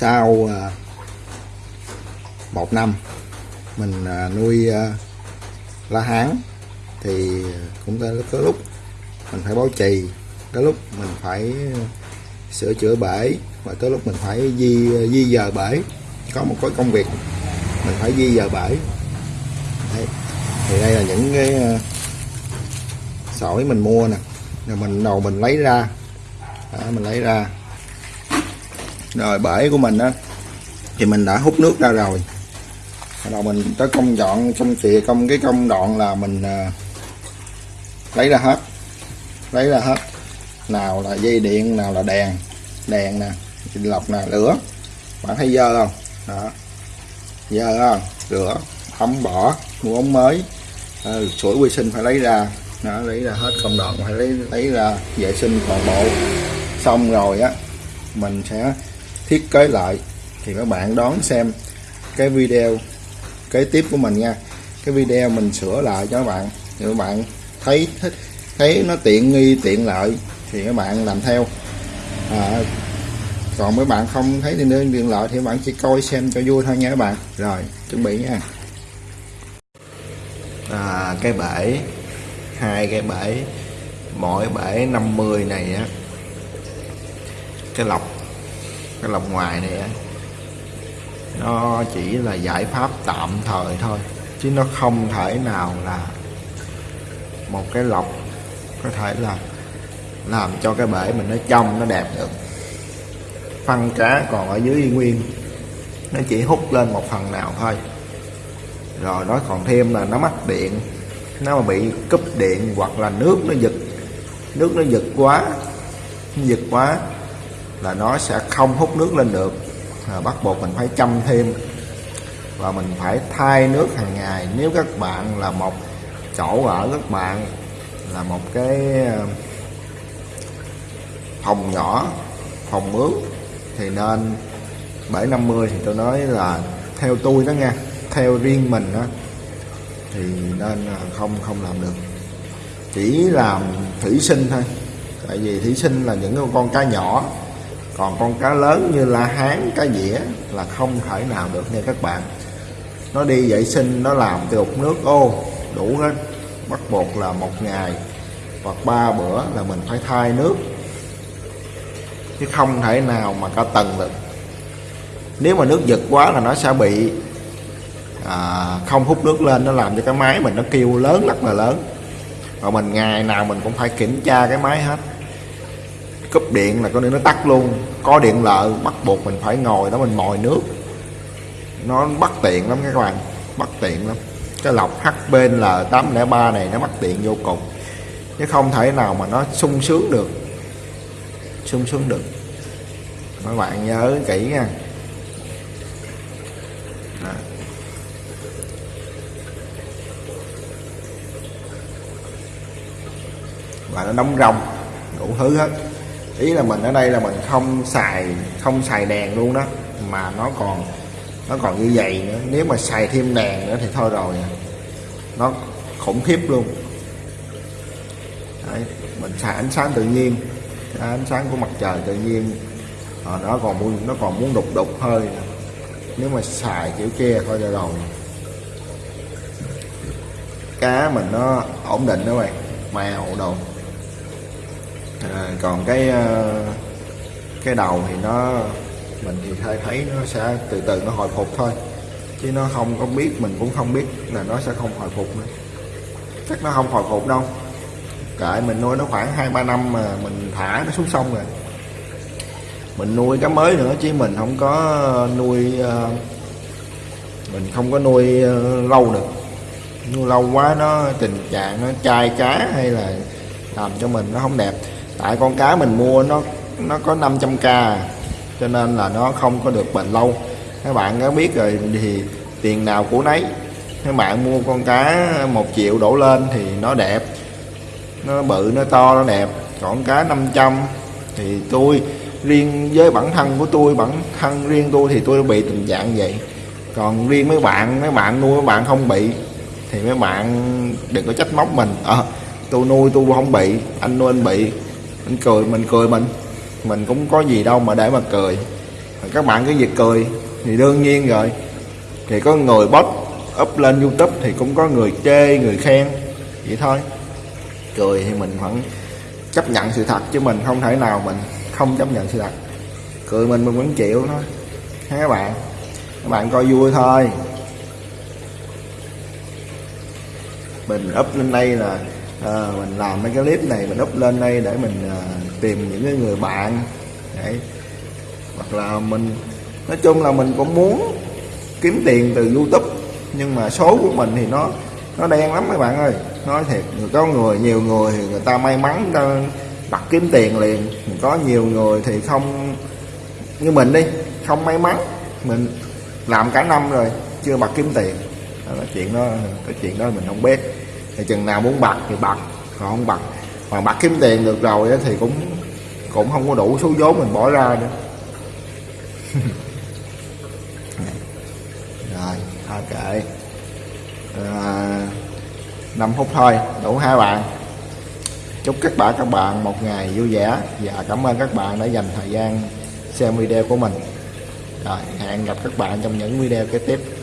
sau một năm, mình ờ, nuôi ờ, la hán, thì cũng tới có lúc mình phải bảo trì tới lúc mình phải ờ, sửa chữa bể và tới lúc mình phải di ờ, di dời bể. Có một cái công việc mình phải di dời bể. Đấy. thì đây là những cái ờ, sỏi mình mua nè. Rồi mình đầu mình lấy ra. Đó, mình lấy ra. Rồi bể của mình á thì mình đã hút nước ra rồi. Bắt đầu mình tới công dọn trong xịa công cái công đoạn là mình lấy ra hết. Lấy ra hết nào là dây điện nào là đèn. Đèn nè lọc nè lửa bạn thấy dơ không? Đó. Dơ không? Rửa thấm bỏ mua ống mới. Ừ, sủi vệ sinh phải lấy ra. Đó, lấy ra hết công đoạn phải lấy lấy ra vệ sinh toàn bộ. Xong rồi á mình sẽ thiết kế lại. Thì các bạn đón xem cái video kế tiếp của mình nha. Cái video mình sửa lại cho các bạn. Thì các bạn thấy thích thấy nó tiện nghi tiện lợi thì các bạn làm theo. À, còn mấy bạn không thấy thì nên tiện lợi thì các bạn chỉ coi xem cho vui thôi nha các bạn. Rồi chuẩn bị nha. À, cái bể hai cái bể mỗi bể 50 này á. Cái lọc cái lọc ngoài này á nó chỉ là giải pháp tạm thời thôi chứ nó không thể nào là một cái lọc có thể là làm cho cái bể mình nó trong nó đẹp được. Phân cá còn ở dưới y nguyên. Nó chỉ hút lên một phần nào thôi. Rồi nó còn thêm là nó mắc điện. Nó mà bị cúp điện hoặc là nước nó giật nước nó giật quá giật quá là nó sẽ không hút nước lên được. À, bắt buộc mình phải chăm thêm. Và mình phải thay nước hàng ngày. Nếu các bạn là một chỗ ở các bạn là một cái phòng nhỏ, phòng mướn thì nên 750 thì tôi nói là theo tôi đó nha, theo riêng mình đó thì nên à, không không làm được. Chỉ làm thủy sinh thôi, tại vì thủy sinh là những con cá nhỏ, còn con cá lớn như la hán, cá dĩa là không thể nào được nha các bạn. Nó đi vệ sinh, nó làm từ đục nước ô, đủ hết. Bắt buộc là một ngày hoặc ba bữa là mình phải thay nước chứ không thể nào mà cả tầng được. Nếu mà nước giật quá là nó sẽ bị à, không hút nước lên nó làm cho cái máy mình nó kêu lớn rất là lớn. Và mình ngày nào mình cũng phải kiểm tra cái máy hết. Cúp điện là có điện nó tắt luôn. Có điện lợ bắt buộc mình phải ngồi đó mình mồi nước. Nó bất tiện lắm các bạn bất tiện lắm. Cái lọc HPL 803 này nó bất tiện vô cùng. Chứ không thể nào mà nó sung sướng được sung sướng được. Các bạn nhớ kỹ nha. Đó. và nó đóng rồng đủ thứ hết. Ý là mình ở đây là mình không xài không xài đèn luôn đó mà nó còn nó còn như vậy nữa. Nếu mà xài thêm đèn nữa thì thôi rồi. Nó khủng khiếp luôn. Đấy, mình xài ánh sáng tự nhiên ánh sáng của mặt trời tự nhiên. À, nó còn muốn nó còn muốn đục đục hơi nếu mà xài kiểu kia thôi là đầu cá mình nó ổn định đó bạn màu đồ. À, còn cái ờ, cái đầu thì nó mình thì thấy thấy nó sẽ từ từ nó hồi phục thôi. Chứ nó không có biết mình cũng không biết là nó sẽ không hồi phục nữa. Chắc nó không hồi phục đâu kệ, mình nuôi nó khoảng hai, ba năm mà mình thả nó xuống sông rồi. Mình nuôi cá mới nữa chứ mình không có nuôi ờ, mình không có nuôi ờ, lâu được. Nuôi lâu quá nó tình trạng nó chai cá hay là làm cho mình nó không đẹp. Tại con cá mình mua nó nó có 500k cho nên là nó không có được bền lâu. Các bạn có biết rồi thì tiền nào của nấy. Các bạn mua con cá một triệu đổ lên thì nó đẹp nó bự, nó to, nó đẹp. Còn cá 500 thì tôi riêng với bản thân của tôi, bản thân riêng tôi thì tôi bị tình trạng vậy. Còn riêng mấy bạn mấy bạn nuôi mấy bạn không bị thì mấy bạn đừng có trách móc mình. Ờ tôi nuôi tôi không bị, anh nuôi anh bị. Anh cười, mình cười mình. Mình cũng có gì đâu mà để mà cười. Các bạn cái việc cười thì đương nhiên rồi. Thì có người bóp up lên youtube thì cũng có người chê, người khen. Vậy thôi cười thì mình vẫn chấp nhận sự thật chứ mình không thể nào mình không chấp nhận sự thật. Cười mình mình vẫn chịu thôi. Ha các bạn? Các bạn coi vui thôi. Mình up lên đây là à, mình làm mấy cái clip này mình up lên đây để mình à, tìm những cái người bạn. Đấy. Hoặc là mình nói chung là mình cũng muốn kiếm tiền từ youtube nhưng mà số của mình thì nó nó đen lắm các bạn ơi nói thiệt có người nhiều người thì người ta may mắn người ta bắt kiếm tiền liền. Có nhiều người thì không như mình đi không may mắn. Mình làm cả năm rồi chưa bật kiếm tiền. Đó chuyện đó cái chuyện đó mình không biết. Thì chừng nào muốn bật thì bật còn không bật mà bật kiếm tiền được rồi thì cũng cũng không có đủ số vốn mình bỏ ra nữa. Rồi thôi kệ à, 5 phút thôi, đủ hai bạn. Chúc các bạn các bạn một ngày vui vẻ. Và cảm ơn các bạn đã dành thời gian xem video của mình. Rồi, hẹn gặp các bạn trong những video kế tiếp.